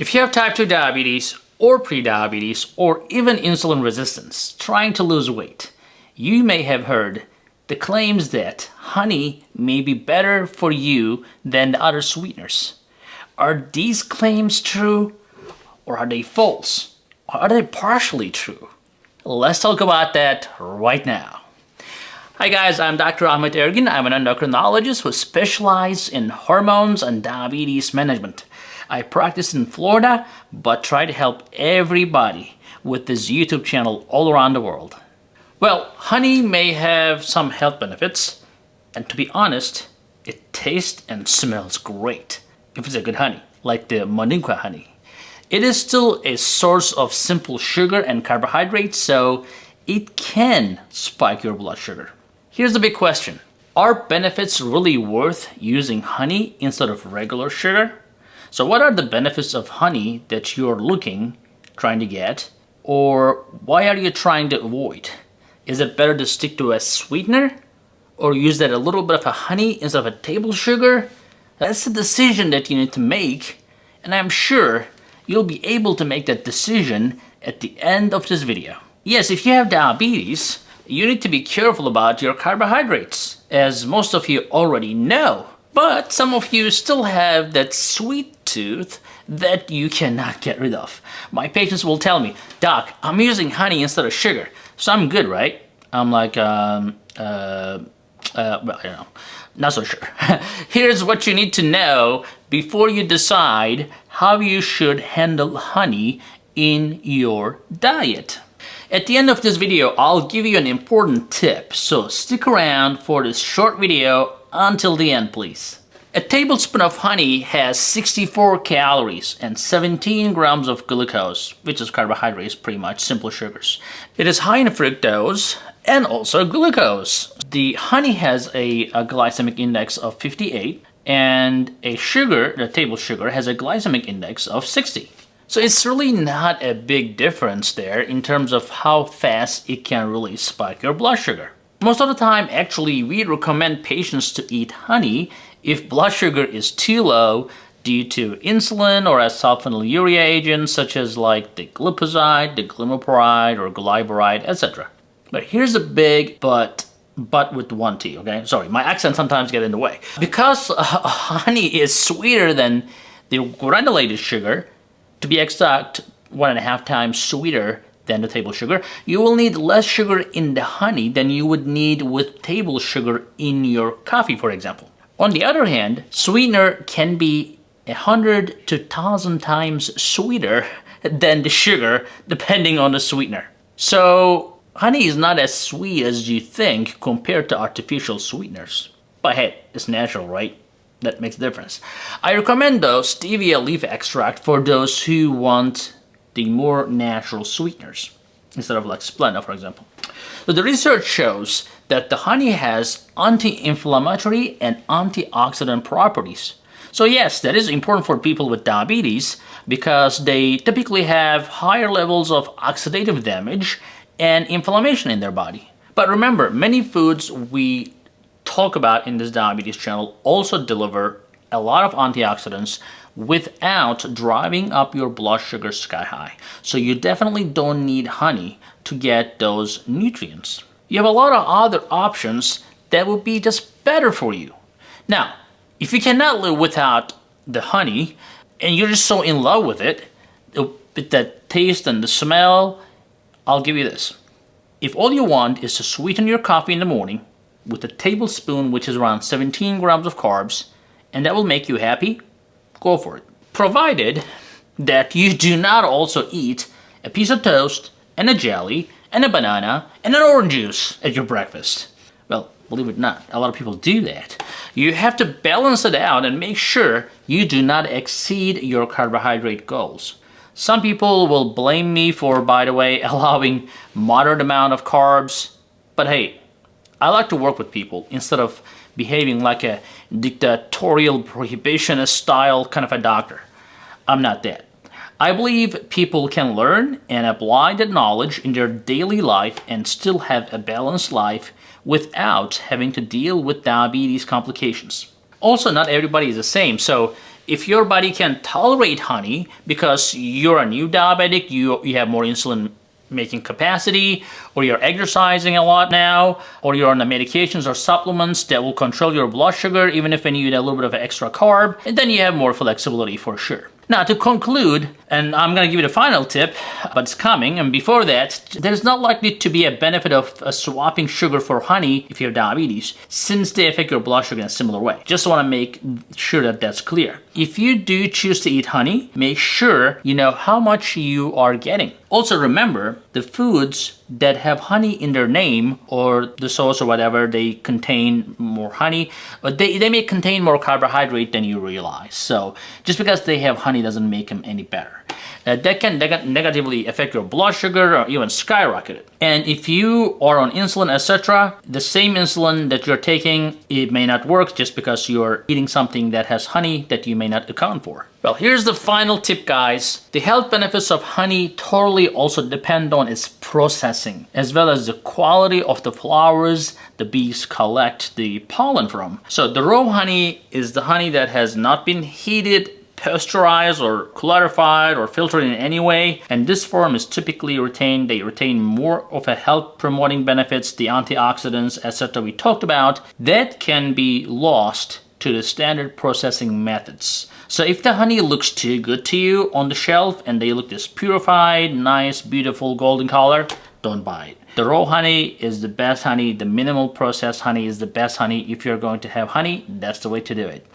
If you have type 2 diabetes or prediabetes or even insulin resistance trying to lose weight, you may have heard the claims that honey may be better for you than the other sweeteners. Are these claims true or are they false? Or are they partially true? Let's talk about that right now. Hi guys, I'm Dr. Ahmet Ergin. I'm an endocrinologist who specializes in hormones and diabetes management. I practice in Florida, but try to help everybody with this YouTube channel all around the world. Well, honey may have some health benefits, and to be honest, it tastes and smells great if it's a good honey, like the Manuka honey. It is still a source of simple sugar and carbohydrates, so it can spike your blood sugar. Here's the big question. Are benefits really worth using honey instead of regular sugar? So what are the benefits of honey that you're looking, trying to get, or why are you trying to avoid? Is it better to stick to a sweetener or use that a little bit of a honey instead of a table sugar? That's the decision that you need to make and I'm sure you'll be able to make that decision at the end of this video. Yes, if you have diabetes, you need to be careful about your carbohydrates, as most of you already know. But some of you still have that sweet tooth that you cannot get rid of. My patients will tell me, Doc, I'm using honey instead of sugar, so I'm good, right? I'm like, um, uh, uh, well, don't know, not so sure. Here's what you need to know before you decide how you should handle honey in your diet. At the end of this video, I'll give you an important tip, so stick around for this short video until the end, please. A tablespoon of honey has 64 calories and 17 grams of glucose, which is carbohydrates, pretty much simple sugars. It is high in fructose and also glucose. The honey has a, a glycemic index of 58 and a sugar, the table sugar, has a glycemic index of 60. So it's really not a big difference there in terms of how fast it can really spike your blood sugar. Most of the time, actually, we recommend patients to eat honey if blood sugar is too low due to insulin or as sulfonylurea agents such as like the glipizide, the glimepiride, or glyburide, etc. But here's a big but but with one T, okay? Sorry, my accent sometimes get in the way. Because uh, honey is sweeter than the granulated sugar, to be exact, one and a half times sweeter than the table sugar, you will need less sugar in the honey than you would need with table sugar in your coffee, for example. On the other hand, sweetener can be a hundred to thousand times sweeter than the sugar, depending on the sweetener. So honey is not as sweet as you think compared to artificial sweeteners. But hey, it's natural, right? That makes a difference. I recommend though stevia leaf extract for those who want the more natural sweeteners instead of like Splenda, for example. So the research shows that the honey has anti-inflammatory and antioxidant properties. So yes, that is important for people with diabetes because they typically have higher levels of oxidative damage and inflammation in their body. But remember, many foods we talk about in this diabetes channel also deliver a lot of antioxidants without driving up your blood sugar sky high. So you definitely don't need honey to get those nutrients. You have a lot of other options that would be just better for you. Now, if you cannot live without the honey and you're just so in love with it, with the taste and the smell, I'll give you this. If all you want is to sweeten your coffee in the morning with a tablespoon which is around 17 grams of carbs and that will make you happy, go for it. Provided that you do not also eat a piece of toast and a jelly and a banana and an orange juice at your breakfast. Well, believe it or not, a lot of people do that. You have to balance it out and make sure you do not exceed your carbohydrate goals. Some people will blame me for, by the way, allowing moderate amount of carbs, but hey, I like to work with people instead of behaving like a dictatorial prohibitionist style kind of a doctor. I'm not that. I believe people can learn and apply that knowledge in their daily life and still have a balanced life without having to deal with diabetes complications. Also, not everybody is the same, so if your body can tolerate honey because you're a new diabetic, you, you have more insulin making capacity, or you're exercising a lot now, or you're on the medications or supplements that will control your blood sugar even if you need a little bit of extra carb, and then you have more flexibility for sure. Now to conclude, and I'm gonna give you the final tip, but it's coming, and before that, there's not likely to be a benefit of uh, swapping sugar for honey if you have diabetes, since they affect your blood sugar in a similar way. Just wanna make sure that that's clear. If you do choose to eat honey, make sure you know how much you are getting. Also remember, the foods that have honey in their name or the sauce or whatever, they contain more honey, but they, they may contain more carbohydrate than you realize. So just because they have honey doesn't make them any better. Uh, that can neg negatively affect your blood sugar or even skyrocket it. And if you are on insulin, etc., the same insulin that you're taking, it may not work just because you're eating something that has honey that you may not account for. Well, here's the final tip, guys. The health benefits of honey totally also depend on its processing, as well as the quality of the flowers the bees collect the pollen from. So the raw honey is the honey that has not been heated pasteurized or clarified or filtered in any way and this form is typically retained they retain more of a health promoting benefits the antioxidants etc we talked about that can be lost to the standard processing methods so if the honey looks too good to you on the shelf and they look this purified nice beautiful golden color don't buy it the raw honey is the best honey. The minimal processed honey is the best honey. If you're going to have honey, that's the way to do it.